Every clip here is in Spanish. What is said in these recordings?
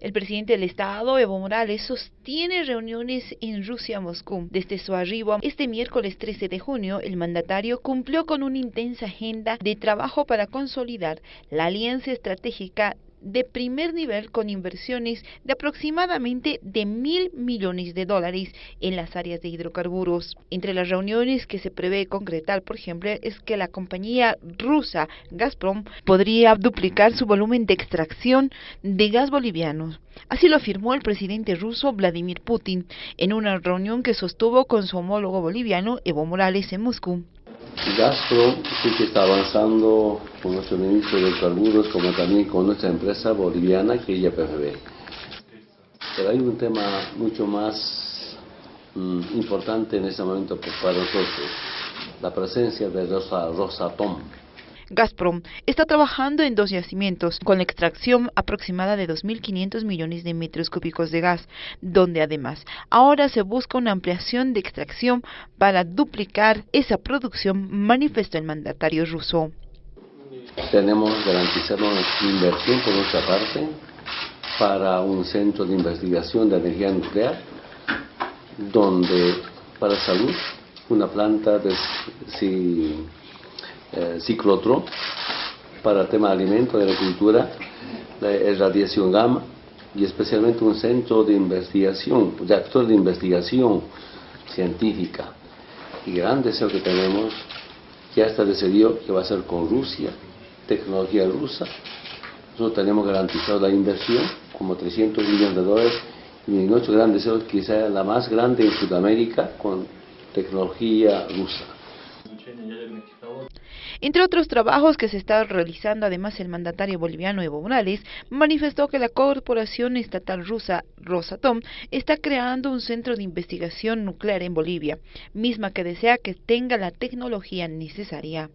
El presidente del Estado, Evo Morales, sostiene reuniones en Rusia, Moscú. Desde su arribo este miércoles 13 de junio, el mandatario cumplió con una intensa agenda de trabajo para consolidar la alianza estratégica de primer nivel con inversiones de aproximadamente de mil millones de dólares en las áreas de hidrocarburos. Entre las reuniones que se prevé concretar, por ejemplo, es que la compañía rusa Gazprom podría duplicar su volumen de extracción de gas boliviano. Así lo afirmó el presidente ruso Vladimir Putin en una reunión que sostuvo con su homólogo boliviano Evo Morales en Moscú. Gazprom sí que está avanzando con nuestro ministro de carburos como también con nuestra empresa boliviana que es YPFB. Pero hay un tema mucho más mm, importante en este momento para nosotros, la presencia de Rosa, Rosatom Gazprom está trabajando en dos yacimientos con la extracción aproximada de 2.500 millones de metros cúbicos de gas, donde además ahora se busca una ampliación de extracción para duplicar esa producción, manifestó el mandatario ruso. Tenemos garantizado una inversión por nuestra parte para un centro de investigación de energía nuclear, donde para salud una planta de si, eh, ciclotro para el tema de alimentos, de agricultura, la radiación gamma y especialmente un centro de investigación, de actor de investigación científica. Y gran deseo que tenemos, ya está decidido que va a ser con Rusia, tecnología rusa. Nosotros tenemos garantizado la inversión, como 300 millones de dólares, y nuestro gran deseo es que la más grande en Sudamérica con tecnología rusa. Entre otros trabajos que se está realizando, además el mandatario boliviano Evo Morales manifestó que la corporación estatal rusa Rosatom está creando un centro de investigación nuclear en Bolivia, misma que desea que tenga la tecnología necesaria.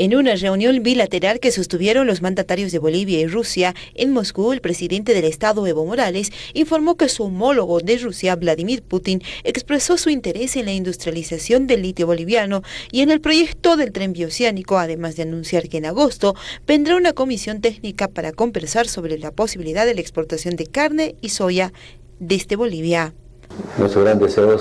En una reunión bilateral que sostuvieron los mandatarios de Bolivia y Rusia en Moscú, el presidente del Estado, Evo Morales, informó que su homólogo de Rusia, Vladimir Putin, expresó su interés en la industrialización del litio boliviano y en el proyecto del tren bioceánico, además de anunciar que en agosto vendrá una comisión técnica para conversar sobre la posibilidad de la exportación de carne y soya desde Bolivia. Nuestro gran deseo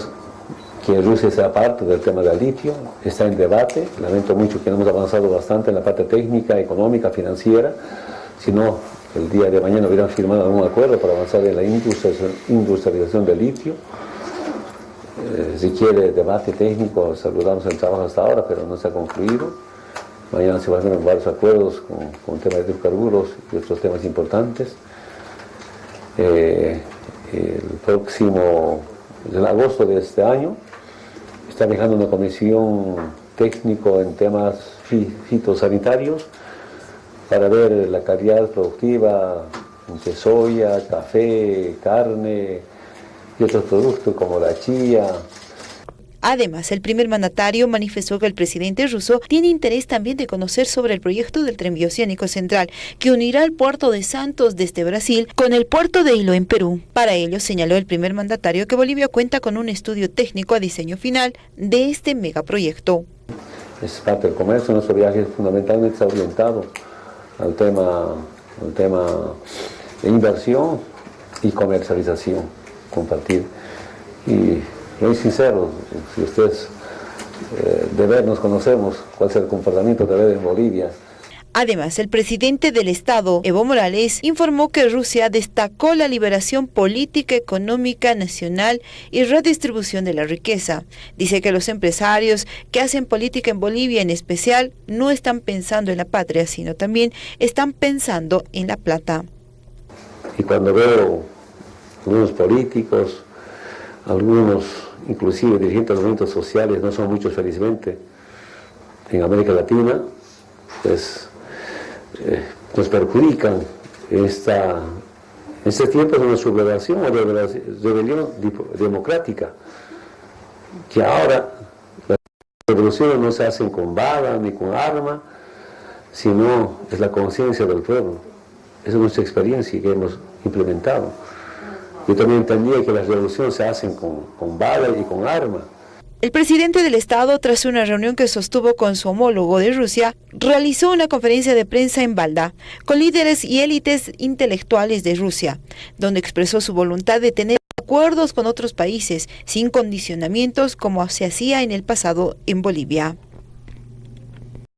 que Rusia sea parte del tema del litio, está en debate, lamento mucho que no hemos avanzado bastante en la parte técnica, económica, financiera, sino el día de mañana hubieran firmado algún acuerdo para avanzar en la industrialización del litio. Eh, si quiere debate técnico, saludamos el trabajo hasta ahora, pero no se ha concluido. Mañana se van a hacer varios acuerdos con, con temas de hidrocarburos y otros temas importantes. Eh, el próximo, en agosto de este año, está dejando una comisión técnico en temas fitosanitarios para ver la calidad productiva de soya, café, carne y otros productos como la chía, Además, el primer mandatario manifestó que el presidente ruso tiene interés también de conocer sobre el proyecto del tren bioceánico central, que unirá el puerto de Santos desde Brasil con el puerto de Hilo en Perú. Para ello, señaló el primer mandatario que Bolivia cuenta con un estudio técnico a diseño final de este megaproyecto. Es parte del comercio, nuestro viaje fundamentalmente está orientado al tema, al tema de inversión y comercialización, compartir. Y muy sincero, si ustedes eh, de ver nos conocemos, cuál es el comportamiento de ver en Bolivia. Además, el presidente del Estado, Evo Morales, informó que Rusia destacó la liberación política, económica, nacional y redistribución de la riqueza. Dice que los empresarios que hacen política en Bolivia en especial no están pensando en la patria, sino también están pensando en la plata. Y cuando veo algunos políticos, algunos inclusive dirigentes de movimientos sociales, no son muchos felizmente, en América Latina, pues eh, nos perjudican esta, este tiempo de una sublevación o rebelión democrática, que ahora las revoluciones no se hacen con bala ni con arma, sino es la conciencia del pueblo. Esa es nuestra experiencia que hemos implementado. Yo también entendía que las revoluciones se hacen con, con balas y con armas. El presidente del Estado, tras una reunión que sostuvo con su homólogo de Rusia, realizó una conferencia de prensa en Balda con líderes y élites intelectuales de Rusia, donde expresó su voluntad de tener acuerdos con otros países sin condicionamientos como se hacía en el pasado en Bolivia.